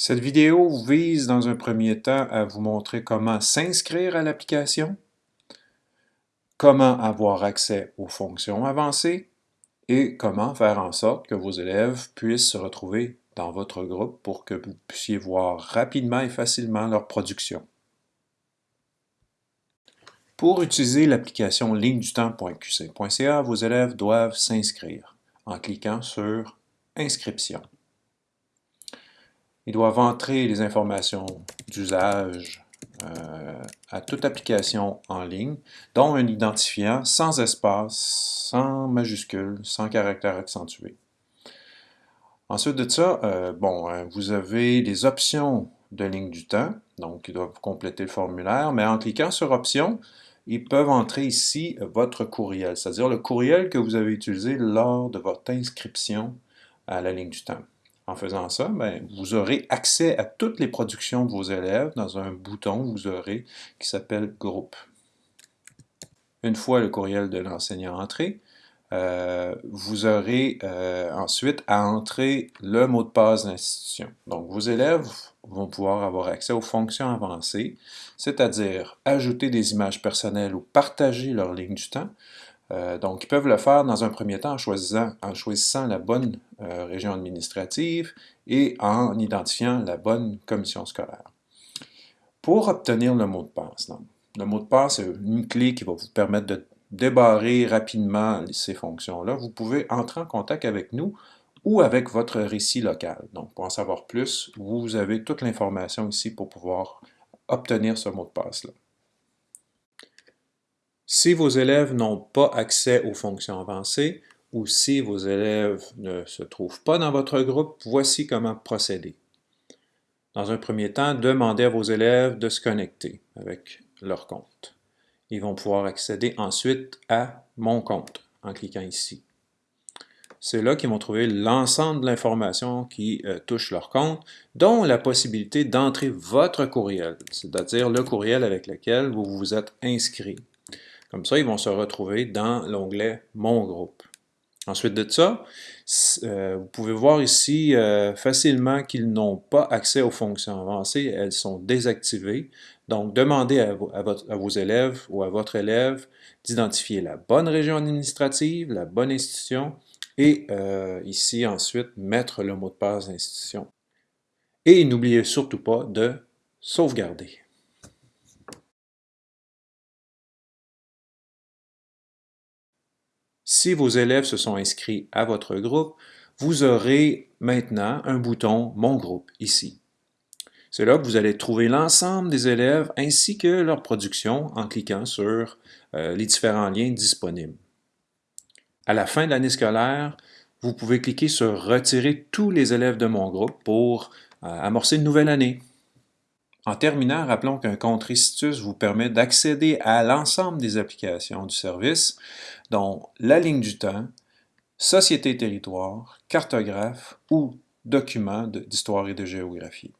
Cette vidéo vise dans un premier temps à vous montrer comment s'inscrire à l'application, comment avoir accès aux fonctions avancées et comment faire en sorte que vos élèves puissent se retrouver dans votre groupe pour que vous puissiez voir rapidement et facilement leur production. Pour utiliser l'application lignedutemps.qc.ca, vos élèves doivent s'inscrire en cliquant sur « Inscription ». Ils doivent entrer les informations d'usage euh, à toute application en ligne, dont un identifiant sans espace, sans majuscule, sans caractère accentué. Ensuite de ça, euh, bon, euh, vous avez les options de ligne du temps, donc ils doivent compléter le formulaire, mais en cliquant sur Options, ils peuvent entrer ici votre courriel, c'est-à-dire le courriel que vous avez utilisé lors de votre inscription à la ligne du temps. En faisant ça, ben, vous aurez accès à toutes les productions de vos élèves dans un bouton vous aurez qui s'appelle « Groupe ». Une fois le courriel de l'enseignant entré, euh, vous aurez euh, ensuite à entrer le mot de passe d'institution. Donc, vos élèves vont pouvoir avoir accès aux fonctions avancées, c'est-à-dire ajouter des images personnelles ou partager leur ligne du temps, euh, donc, ils peuvent le faire dans un premier temps en choisissant, la bonne euh, région administrative et en identifiant la bonne commission scolaire. Pour obtenir le mot de passe, le mot de passe est une clé qui va vous permettre de débarrer rapidement ces fonctions-là. Vous pouvez entrer en contact avec nous ou avec votre récit local. Donc, pour en savoir plus, vous avez toute l'information ici pour pouvoir obtenir ce mot de passe-là. Si vos élèves n'ont pas accès aux fonctions avancées ou si vos élèves ne se trouvent pas dans votre groupe, voici comment procéder. Dans un premier temps, demandez à vos élèves de se connecter avec leur compte. Ils vont pouvoir accéder ensuite à « Mon compte » en cliquant ici. C'est là qu'ils vont trouver l'ensemble de l'information qui euh, touche leur compte, dont la possibilité d'entrer votre courriel, c'est-à-dire le courriel avec lequel vous vous êtes inscrit. Comme ça, ils vont se retrouver dans l'onglet « Mon groupe ». Ensuite de ça, euh, vous pouvez voir ici euh, facilement qu'ils n'ont pas accès aux fonctions avancées, elles sont désactivées. Donc, demandez à, vos élèves ou à votre élève d'identifier la bonne région administrative, la bonne institution, et euh, ici ensuite mettre le mot de passe d'institution. Et n'oubliez surtout pas de sauvegarder. Si vos élèves se sont inscrits à votre groupe, vous aurez maintenant un bouton « Mon groupe » ici. C'est là que vous allez trouver l'ensemble des élèves ainsi que leur production en cliquant sur euh, les différents liens disponibles. À la fin de l'année scolaire, vous pouvez cliquer sur « Retirer tous les élèves de mon groupe » pour euh, amorcer une nouvelle année. En terminant, rappelons qu'un compte Restitus vous permet d'accéder à l'ensemble des applications du service, dont la ligne du temps, société territoire, cartographe ou documents d'histoire et de géographie.